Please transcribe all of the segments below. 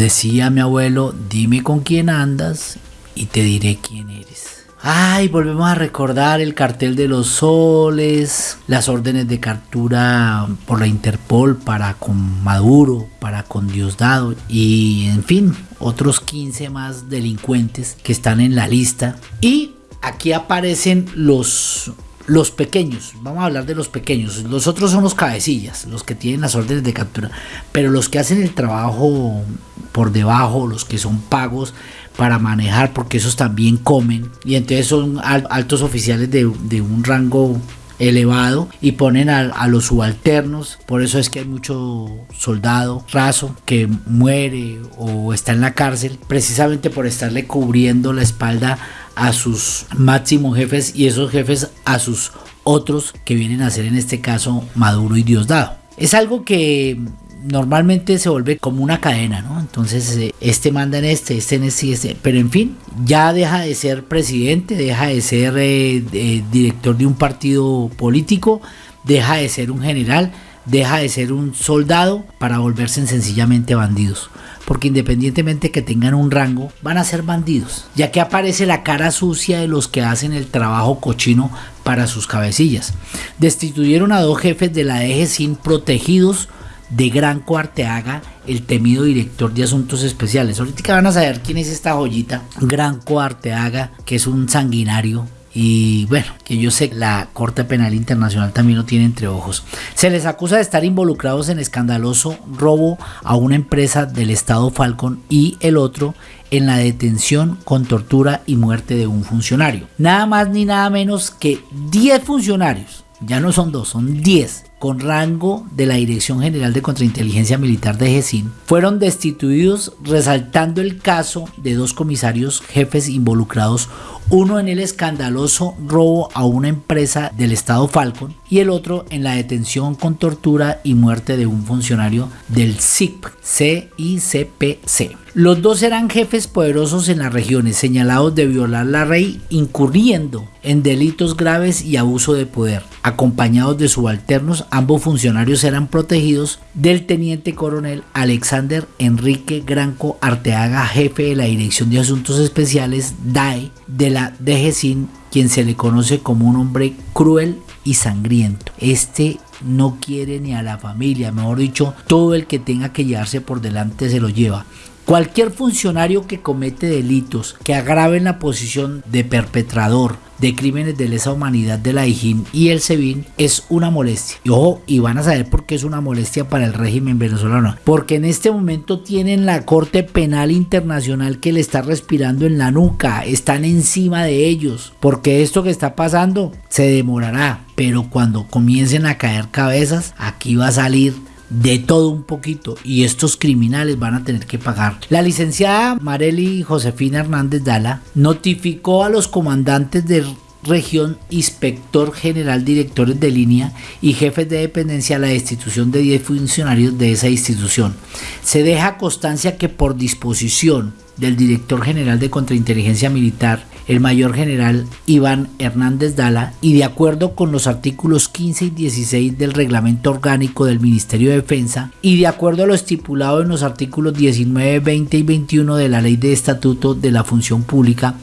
Decía mi abuelo, dime con quién andas y te diré quién eres. Ay, volvemos a recordar el cartel de los soles, las órdenes de captura por la Interpol para con Maduro, para con Diosdado y en fin, otros 15 más delincuentes que están en la lista. Y aquí aparecen los los pequeños, vamos a hablar de los pequeños, los otros son los cabecillas, los que tienen las órdenes de captura, pero los que hacen el trabajo por debajo, los que son pagos para manejar, porque esos también comen, y entonces son altos oficiales de, un rango elevado y ponen a, a, los subalternos. Por eso es que hay mucho soldado raso que muere o está en la cárcel precisamente por estarle cubriendo la espalda a sus máximos jefes y esos jefes a sus otros que vienen a ser en este caso Maduro y Diosdado. Es algo que normalmente se vuelve como una cadena, ¿no? Entonces eh, este manda en este, este en este, este, pero en fin, ya deja de ser presidente, deja de ser eh, director de un partido político, deja de ser un general, deja de ser un soldado para volverse sencillamente bandidos porque independientemente que tengan un rango, van a ser bandidos, ya que aparece la cara sucia de los que hacen el trabajo cochino para sus cabecillas. Destituyeron a dos jefes de la eje sin protegidos de Gran Arteaga, el temido director de asuntos especiales. Ahorita van a saber quién es esta joyita. Gran Arteaga, que es un sanguinario y bueno, que yo sé la Corte Penal Internacional también lo tiene entre ojos. Se les acusa de estar involucrados en escandaloso robo a una empresa del Estado Falcon y el otro en la detención con tortura y muerte de un funcionario. Nada más ni nada menos que 10 funcionarios, ya no son dos, son 10 con rango de la Dirección General de Contrainteligencia Militar de GESIN fueron destituidos resaltando el caso de dos comisarios jefes involucrados, uno en el escandaloso robo a una empresa del Estado Falcon y el otro en la detención con tortura y muerte de un funcionario del CIP, CICPC. Los dos eran jefes poderosos en las regiones, señalados de violar la ley, incurriendo en delitos graves y abuso de poder. Acompañados de subalternos, ambos funcionarios eran protegidos del teniente coronel Alexander Enrique Granco Arteaga, jefe de la Dirección de Asuntos Especiales DAE de la DGCIN, quien se le conoce como un hombre cruel y sangriento. Este no quiere ni a la familia, mejor dicho, todo el que tenga que llevarse por delante se lo lleva. Cualquier funcionario que comete delitos que agraven la posición de perpetrador de crímenes de lesa humanidad de la IJIN y el SEBIN es una molestia. Y ojo, y van a saber por qué es una molestia para el régimen venezolano. Porque en este momento tienen la Corte Penal Internacional que le está respirando en la nuca. Están encima de ellos. Porque esto que está pasando se demorará. Pero cuando comiencen a caer cabezas, aquí va a salir de todo un poquito y estos criminales van a tener que pagar. La licenciada Marely Josefina Hernández Dala notificó a los comandantes de región, inspector general, directores de línea y jefes de dependencia la destitución de 10 funcionarios de esa institución. Se deja constancia que por disposición del director general de contrainteligencia militar, el mayor general Iván Hernández Dala, y de acuerdo con los artículos 15 y 16 del reglamento orgánico del Ministerio de Defensa, y de acuerdo a lo estipulado en los artículos 19, 20 y 21 de la Ley de Estatuto de la Función Pública,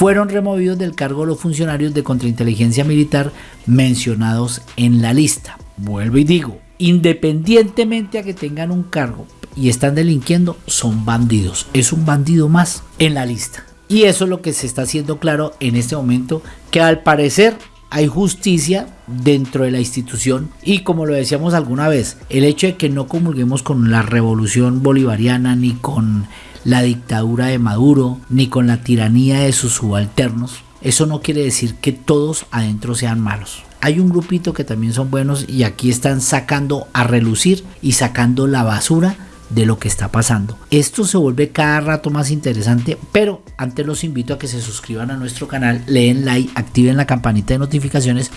fueron removidos del cargo los funcionarios de contrainteligencia militar mencionados en la lista. Vuelvo y digo, independientemente a que tengan un cargo y están delinquiendo, son bandidos. Es un bandido más en la lista. Y eso es lo que se está haciendo claro en este momento, que al parecer hay justicia dentro de la institución y como lo decíamos alguna vez, el hecho de que no comulguemos con la revolución bolivariana ni con la dictadura de Maduro ni con la tiranía de sus subalternos, eso no quiere decir que todos adentro sean malos. Hay un grupito que también son buenos y aquí están sacando a relucir y sacando la basura de lo que está pasando. Esto se vuelve cada rato más interesante, pero antes los invito a que se suscriban a nuestro canal, leen like, activen la campanita de notificaciones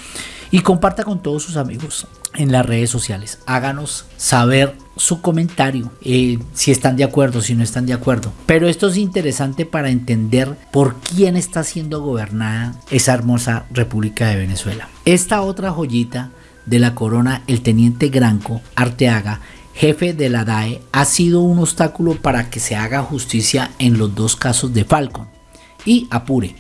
y comparta con todos sus amigos en las redes sociales. Háganos saber su comentario, eh, si están de acuerdo, si no están de acuerdo. Pero esto es interesante para entender por quién está siendo gobernada esa hermosa República de Venezuela. Esta otra joyita de la corona, el teniente Granco Arteaga, jefe de la DAE, ha sido un obstáculo para que se haga justicia en los dos casos de Falcon. Y apure.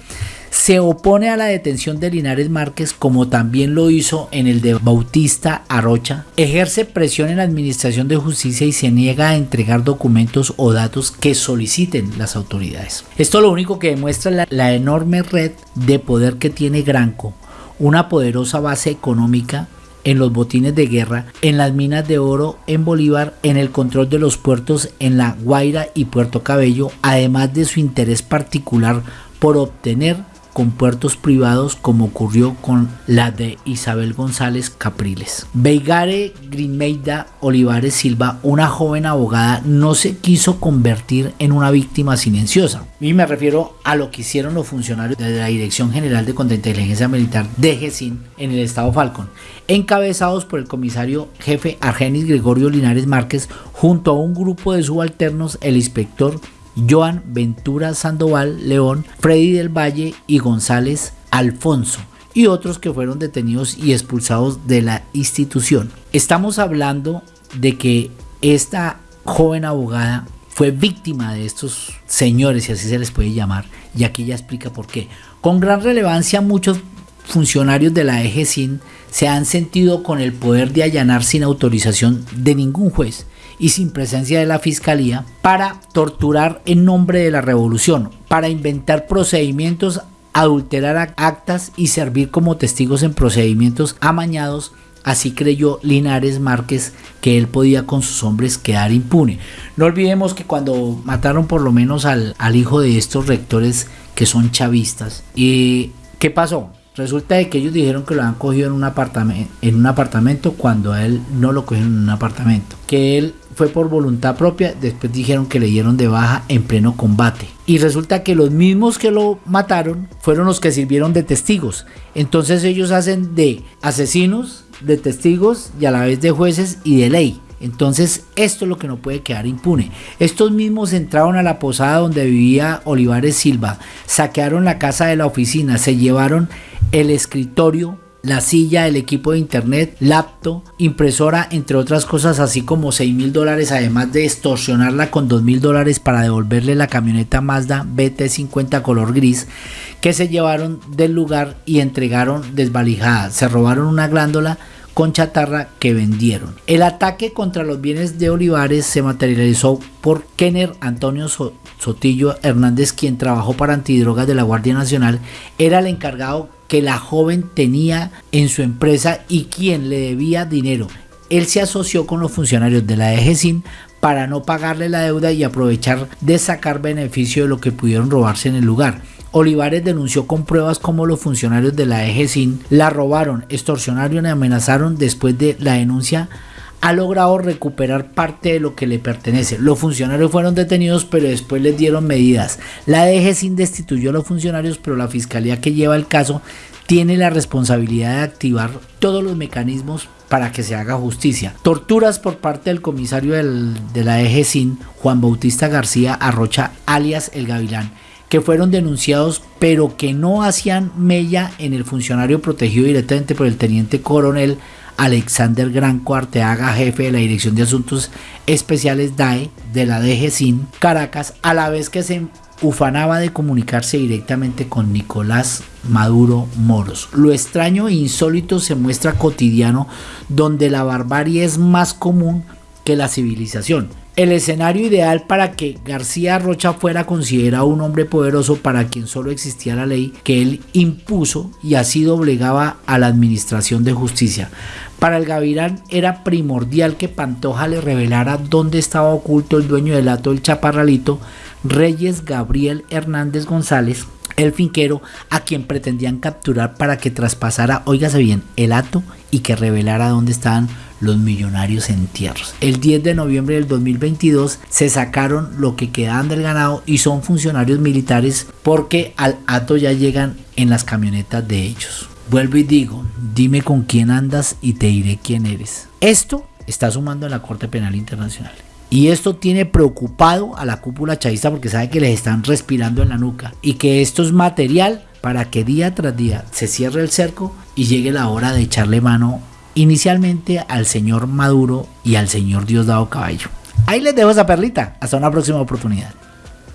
Se opone a la detención de Linares Márquez como también lo hizo en el de Bautista Arrocha. Ejerce presión en la Administración de Justicia y se niega a entregar documentos o datos que soliciten las autoridades. Esto lo único que demuestra la, la enorme red de poder que tiene Granco, una poderosa base económica en los botines de guerra, en las minas de oro en Bolívar, en el control de los puertos en La Guaira y Puerto Cabello, además de su interés particular por obtener con puertos privados como ocurrió con la de Isabel González Capriles. Veigare Grinmeida Olivares Silva, una joven abogada, no se quiso convertir en una víctima silenciosa. Y me refiero a lo que hicieron los funcionarios de la Dirección General de Contrainteligencia Militar de GESIN en el estado Falcón, encabezados por el comisario jefe Argenis Gregorio Linares Márquez, junto a un grupo de subalternos, el inspector Joan Ventura Sandoval León, Freddy del Valle y González Alfonso y otros que fueron detenidos y expulsados de la institución. Estamos hablando de que esta joven abogada fue víctima de estos señores, si así se les puede llamar, y aquí ya explica por qué. Con gran relevancia muchos funcionarios de la EGSIN se han sentido con el poder de allanar sin autorización de ningún juez y sin presencia de la fiscalía para torturar en nombre de la revolución, para inventar procedimientos, adulterar actas y servir como testigos en procedimientos amañados. Así creyó Linares Márquez que él podía con sus hombres quedar impune. No olvidemos que cuando mataron por lo menos al, al hijo de estos rectores que son chavistas, ¿y qué pasó? Resulta de que ellos dijeron que lo han cogido en un apartamento, en un apartamento cuando a él no lo cogieron en un apartamento. Que él fue por voluntad propia, después dijeron que le dieron de baja en pleno combate. Y resulta que los mismos que lo mataron fueron los que sirvieron de testigos. Entonces ellos hacen de asesinos, de testigos y a la vez de jueces y de ley. Entonces esto es lo que no puede quedar impune. Estos mismos entraron a la posada donde vivía Olivares Silva, saquearon la casa de la oficina, se llevaron el escritorio, la silla, el equipo de internet, laptop, impresora, entre otras cosas, así como 6 mil dólares, además de extorsionarla con 2 mil dólares para devolverle la camioneta Mazda BT50 color gris que se llevaron del lugar y entregaron desvalijada. Se robaron una glándola con chatarra que vendieron. El ataque contra los bienes de Olivares se materializó por Kenner Antonio Sotillo Hernández, quien trabajó para antidrogas de la Guardia Nacional, era el encargado que la joven tenía en su empresa y quien le debía dinero. Él se asoció con los funcionarios de la EGESIN para no pagarle la deuda y aprovechar de sacar beneficio de lo que pudieron robarse en el lugar. Olivares denunció con pruebas cómo los funcionarios de la EGESIN la robaron, extorsionaron y amenazaron después de la denuncia ha logrado recuperar parte de lo que le pertenece. Los funcionarios fueron detenidos, pero después les dieron medidas. La DGCIN destituyó a los funcionarios, pero la fiscalía que lleva el caso tiene la responsabilidad de activar todos los mecanismos para que se haga justicia. Torturas por parte del comisario de la EGCIN, Juan Bautista García Arrocha, alias El Gavilán, que fueron denunciados pero que no hacían mella en el funcionario protegido directamente por el teniente coronel Alexander Granco Arteaga, jefe de la Dirección de Asuntos Especiales DAE de la DGCIN Caracas, a la vez que se ufanaba de comunicarse directamente con Nicolás Maduro Moros. Lo extraño e insólito se muestra cotidiano donde la barbarie es más común que la civilización. El escenario ideal para que García Rocha fuera considerado un hombre poderoso para quien solo existía la ley que él impuso y así doblegaba a la administración de justicia. Para el Gavirán era primordial que Pantoja le revelara dónde estaba oculto el dueño del ato del Chaparralito, Reyes Gabriel Hernández González, el finquero a quien pretendían capturar para que traspasara, óigase bien, el ato y que revelara dónde estaban los millonarios entierros. El 10 de noviembre del 2022 se sacaron lo que quedaban del ganado y son funcionarios militares porque al ato ya llegan en las camionetas de ellos. Vuelvo y digo, dime con quién andas y te diré quién eres. Esto está sumando en la Corte Penal Internacional. Y esto tiene preocupado a la cúpula chavista porque sabe que les están respirando en la nuca y que esto es material para que día tras día se cierre el cerco y llegue la hora de echarle mano inicialmente al señor Maduro y al señor Diosdado Caballo. Ahí les dejo esa perlita. Hasta una próxima oportunidad.